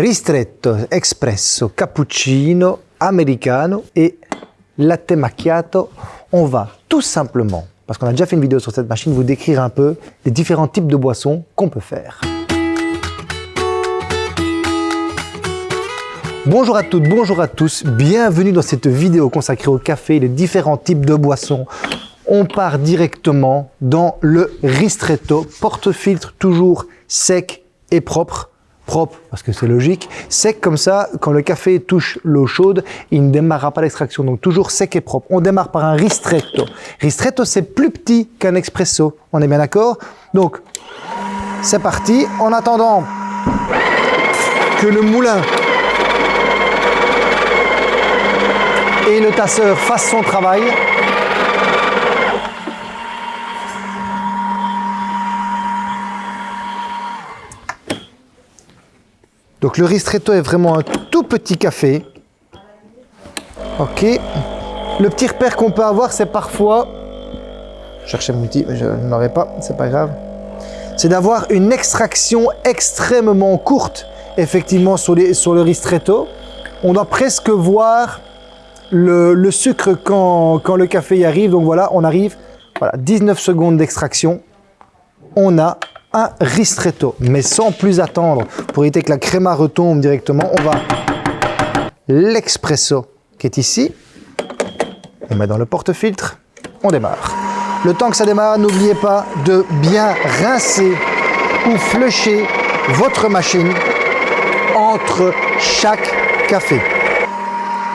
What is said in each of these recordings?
ristretto, espresso, cappuccino, americano et latte macchiato. On va tout simplement, parce qu'on a déjà fait une vidéo sur cette machine, vous décrire un peu les différents types de boissons qu'on peut faire. Bonjour à toutes, bonjour à tous, bienvenue dans cette vidéo consacrée au café et les différents types de boissons. On part directement dans le ristretto, porte-filtre toujours sec et propre propre, parce que c'est logique. Sec comme ça, quand le café touche l'eau chaude, il ne démarrera pas l'extraction. Donc toujours sec et propre. On démarre par un ristretto. Ristretto, c'est plus petit qu'un expresso. On est bien d'accord? Donc, c'est parti. En attendant que le moulin et le tasseur fassent son travail, Donc le ristretto est vraiment un tout petit café. Ok. Le petit repère qu'on peut avoir, c'est parfois... Je cherchais mon outil, mais je n'en aurais pas, c'est pas grave. C'est d'avoir une extraction extrêmement courte, effectivement, sur, les, sur le ristretto. On doit presque voir le, sucre quand, quand, le café y arrive. Donc voilà, on arrive, voilà, 19 secondes d'extraction. On a un ristretto. Mais sans plus attendre, pour éviter que la créma retombe directement, on va l'expresso qui est ici. On met dans le porte-filtre, on démarre. Le temps que ça démarre, n'oubliez pas de bien rincer ou flusher votre machine entre chaque café.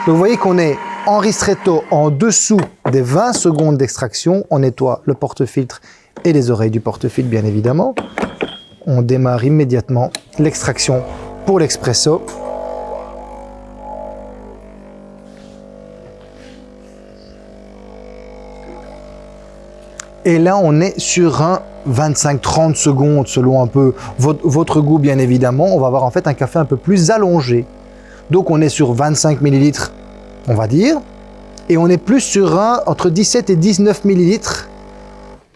Vous voyez qu'on est en ristretto en dessous des 20 secondes d'extraction. On nettoie le porte-filtre et les oreilles du porte-filtre bien évidemment. On démarre immédiatement l'extraction pour l'expresso. Et là, on est sur un 25-30 secondes selon un peu votre, votre, goût bien évidemment. On va avoir en fait un café un peu plus allongé. Donc on est sur 25 millilitres, on va dire. Et on est plus sur un entre 17 et 19 millilitres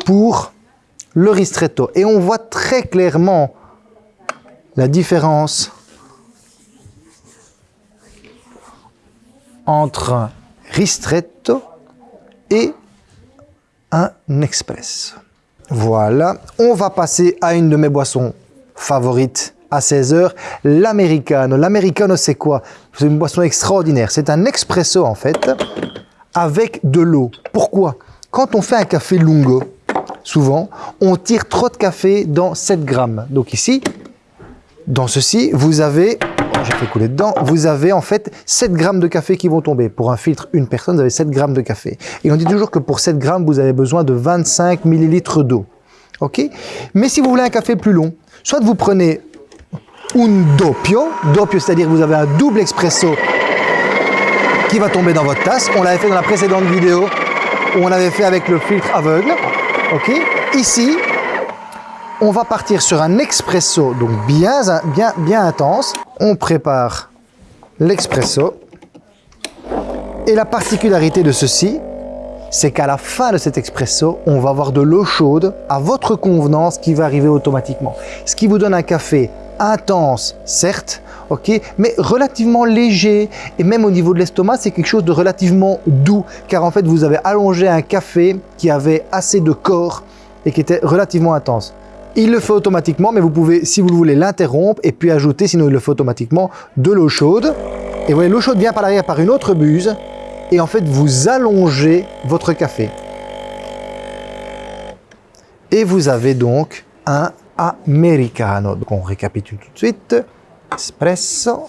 pour le ristretto. Et on voit très clairement la différence entre un ristretto et un express. Voilà, on va passer à une de mes boissons favorites à 16 heures, l'americano. L'americano, c'est quoi? C'est une boisson extraordinaire. C'est un expresso, en fait, avec de l'eau. Pourquoi? Quand on fait un café lungo, souvent, on tire trop de café dans 7 grammes. Donc ici, dans ceci, vous avez, oh, j'ai fait couler dedans, vous avez en fait 7 grammes de café qui vont tomber. Pour un filtre, une personne, vous avez 7 grammes de café. Et on dit toujours que pour 7 grammes, vous avez besoin de 25 millilitres d'eau. Ok? Mais si vous voulez un café plus long, soit vous prenez un doppio, doppio c'est-à-dire que vous avez un double expresso qui va tomber dans votre tasse. On l'avait fait dans la précédente vidéo où on avait fait avec le filtre aveugle. Ok Ici, on va partir sur un expresso, donc bien, bien, bien intense. On prépare l'expresso. Et la particularité de ceci, c'est qu'à la fin de cet expresso, on va avoir de l'eau chaude à votre convenance qui va arriver automatiquement. Ce qui vous donne un café intense, certes, ok, mais relativement léger. Et même au niveau de l'estomac, c'est quelque chose de relativement doux, car en fait, vous avez allongé un café qui avait assez de corps et qui était relativement intense. Il le fait automatiquement, mais vous pouvez, si vous le voulez, l'interrompre et puis ajouter, sinon il le fait automatiquement, de l'eau chaude. Et vous voyez, l'eau chaude vient par l'arrière par une autre buse. Et en fait, vous allongez votre café. Et vous avez donc un americano. Donc on récapitule tout de suite. Espresso,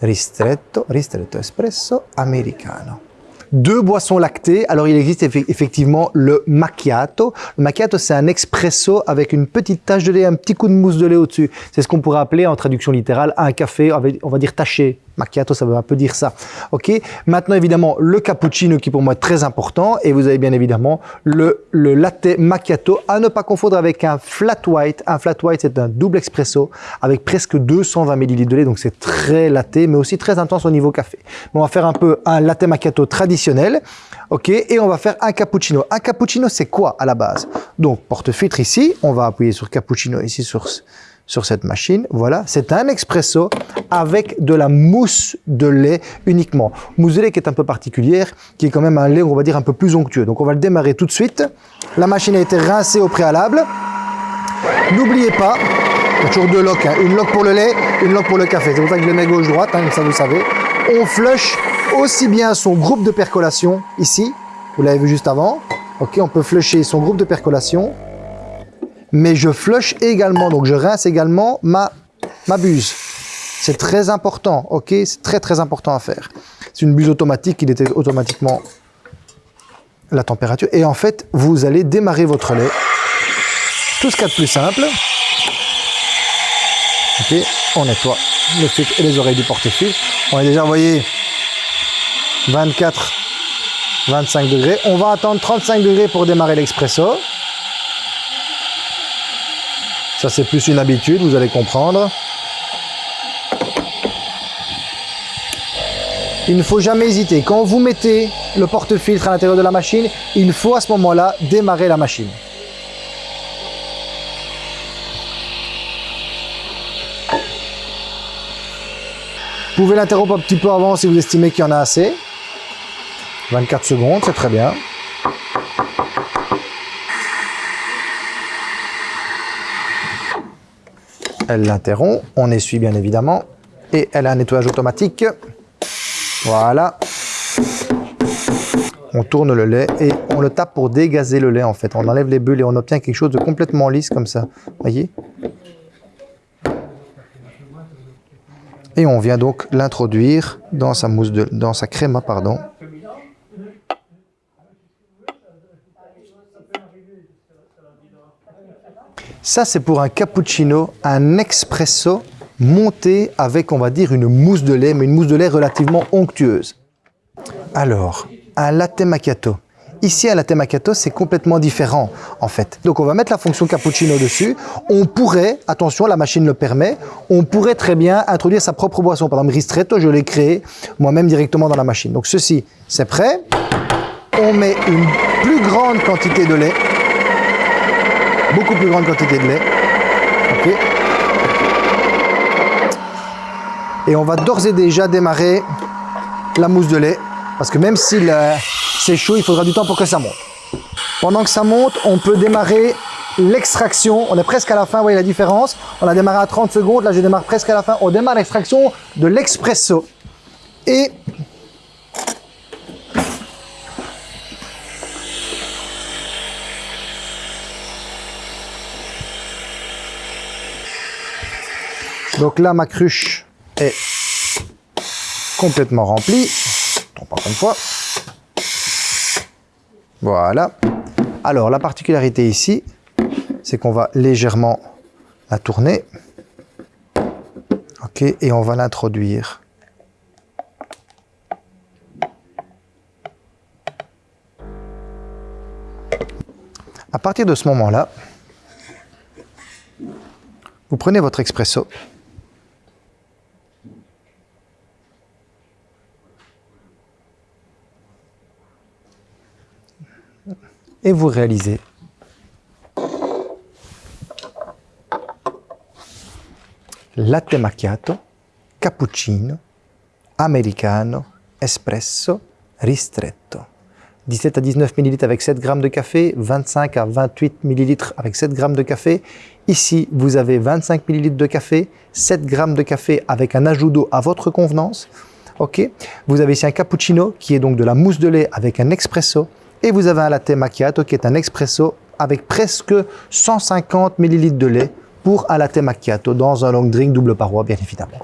ristretto, ristretto espresso, americano. Deux boissons lactées. Alors, il existe effectivement le macchiato. Le macchiato, c'est un expresso avec une petite tache de lait, un petit coup de mousse de lait au-dessus. C'est ce qu'on pourrait appeler en traduction littérale un café, on va dire taché, Macchiato, ça veut un peu dire ça. Ok. Maintenant, évidemment, le cappuccino qui pour moi est très important. Et vous avez bien évidemment le, le latte macchiato à ne pas confondre avec un flat white. Un flat white, c'est un double expresso avec presque 220 ml de lait. Donc, c'est très latte, mais aussi très intense au niveau café. on va faire un peu un latte macchiato traditionnel. Ok. Et on va faire un cappuccino. Un cappuccino, c'est quoi à la base? Donc, porte-filtre ici. On va appuyer sur cappuccino ici sur sur cette machine. Voilà, c'est un expresso avec de la mousse de lait uniquement. Mousse de lait qui est un peu particulière, qui est quand même un lait, on va dire, un peu plus onctueux. Donc on va le démarrer tout de suite. La machine a été rincée au préalable. N'oubliez pas, il y a toujours deux locks, hein. une lock pour le lait, une lock pour le café. C'est pour ça que je les mets gauche-droite, hein, comme ça vous savez. On flush aussi bien son groupe de percolation ici, vous l'avez vu juste avant. Ok, on peut flusher son groupe de percolation mais je flush également, donc je rince également ma, ma buse. C'est très important, ok? C'est très très important à faire. C'est une buse automatique qui détecte automatiquement la température. Et en fait, vous allez démarrer votre lait. Tout ce qu'il y a de plus simple. Ok, on nettoie le filtre et les oreilles du porte-filtre. On a déjà, envoyé 24, 25 degrés. On va attendre 35 degrés pour démarrer l'expresso. Ça, c'est plus une habitude, vous allez comprendre. Il ne faut jamais hésiter. Quand vous mettez le porte-filtre à l'intérieur de la machine, il faut à ce moment-là démarrer la machine. Vous pouvez l'interrompre un petit peu avant si vous estimez qu'il y en a assez. 24 secondes, c'est très bien. Elle l'interrompt, on essuie bien évidemment, et elle a un nettoyage automatique. Voilà. On tourne le lait et on le tape pour dégazer le lait en fait. On enlève les bulles et on obtient quelque chose de complètement lisse comme ça. Voyez? Et on vient donc l'introduire dans sa mousse dans sa créma pardon. Ça, c'est pour un cappuccino, un expresso monté avec, on va dire, une mousse de lait, mais une mousse de lait relativement onctueuse. Alors, un latte macchiato. Ici, un latte macchiato, c'est complètement différent, en fait. Donc, on va mettre la fonction cappuccino dessus. On pourrait, attention, la machine le permet, on pourrait très bien introduire sa propre boisson. Par exemple, ristretto, je l'ai créé moi-même directement dans la machine. Donc, ceci, c'est prêt. On met une plus grande quantité de lait beaucoup plus grande quantité de lait. Et on va d'ores et déjà démarrer la mousse de lait. Parce que même si c'est chaud, il faudra du temps pour que ça monte. Pendant que ça monte, on peut démarrer l'extraction. On est presque à la fin, vous voyez la différence. On a démarré à 30 secondes, là je démarre presque à la fin. On démarre l'extraction de l'expresso. Et Donc là, ma cruche est complètement remplie. une fois. Voilà. Alors, la particularité ici, c'est qu'on va légèrement la tourner. OK, et on va l'introduire. À partir de ce moment-là, vous prenez votre expresso et vous réalisez latte macchiato, cappuccino, americano, espresso, ristretto. 17 à 19 ml avec 7 g de café, 25 à 28 ml avec 7 g de café. Ici, vous avez 25 ml de café, 7 g de café avec un ajout d'eau à votre convenance. Ok. Vous avez ici un cappuccino qui est donc de la mousse de lait avec un expresso et vous avez un latte macchiato qui est un expresso avec presque 150 ml de lait pour un latte macchiato dans un long drink double paroi, bien évidemment.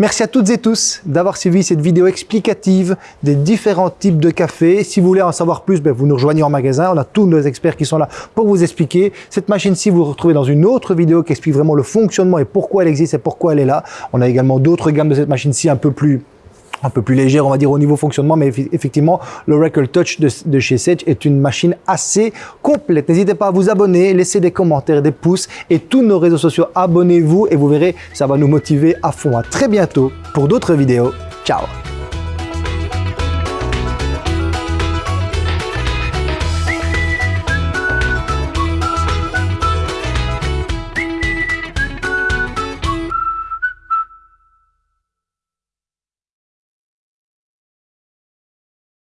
Merci à toutes et tous d'avoir suivi cette vidéo explicative des différents types de café. Si vous voulez en savoir plus, ben, vous nous rejoignez en magasin. On a tous nos experts qui sont là pour vous expliquer. Cette machine-ci, vous, vous retrouvez dans une autre vidéo qui explique vraiment le fonctionnement et pourquoi elle existe et pourquoi elle est là. On a également d'autres gammes de cette machine-ci un peu plus un peu plus légère, on va dire, au niveau fonctionnement, mais effectivement, le Record Touch de, chez Sage est une machine assez complète. N'hésitez pas à vous abonner, laisser des commentaires, des pouces et tous nos réseaux sociaux, abonnez-vous et vous verrez, ça va nous motiver à fond. À très bientôt pour d'autres vidéos. Ciao